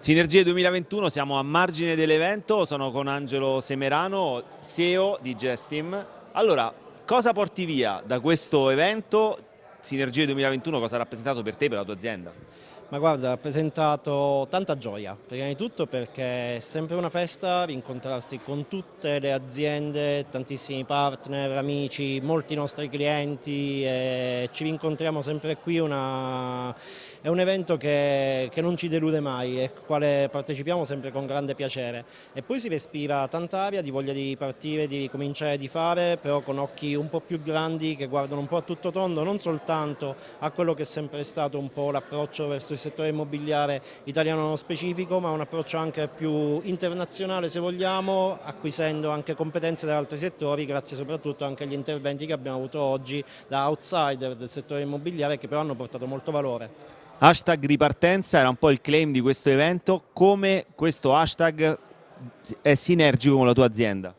Sinergie 2021, siamo a margine dell'evento, sono con Angelo Semerano, CEO di Gestim. Allora, cosa porti via da questo evento? Sinergie 2021 cosa ha rappresentato per te e per la tua azienda? Ma guarda, ha rappresentato tanta gioia, prima di tutto perché è sempre una festa incontrarsi con tutte le aziende, tantissimi partner, amici, molti nostri clienti e ci incontriamo sempre qui, una... è un evento che, che non ci delude mai e al quale partecipiamo sempre con grande piacere e poi si respira tanta aria di voglia di partire, di cominciare di fare, però con occhi un po' più grandi che guardano un po' a tutto tondo, non soltanto a quello che è sempre stato un po' l'approccio verso il settore immobiliare italiano nello specifico, ma un approccio anche più internazionale se vogliamo, acquisendo anche competenze da altri settori, grazie soprattutto anche agli interventi che abbiamo avuto oggi da outsider del settore immobiliare che però hanno portato molto valore. Hashtag ripartenza era un po' il claim di questo evento, come questo hashtag è sinergico con la tua azienda?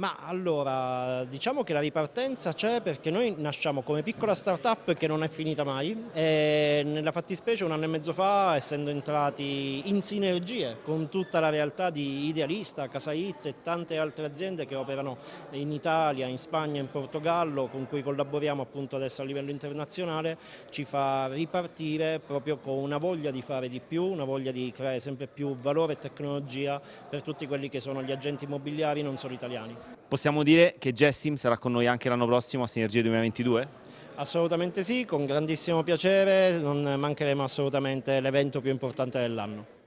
Ma allora, diciamo che la ripartenza c'è perché noi nasciamo come piccola start-up che non è finita mai e nella fattispecie un anno e mezzo fa, essendo entrati in sinergie con tutta la realtà di Idealista, Casait e tante altre aziende che operano in Italia, in Spagna, in Portogallo, con cui collaboriamo appunto adesso a livello internazionale, ci fa ripartire proprio con una voglia di fare di più, una voglia di creare sempre più valore e tecnologia per tutti quelli che sono gli agenti immobiliari non solo italiani. Possiamo dire che Jessim sarà con noi anche l'anno prossimo a Sinergia 2022? Assolutamente sì, con grandissimo piacere, non mancheremo assolutamente l'evento più importante dell'anno.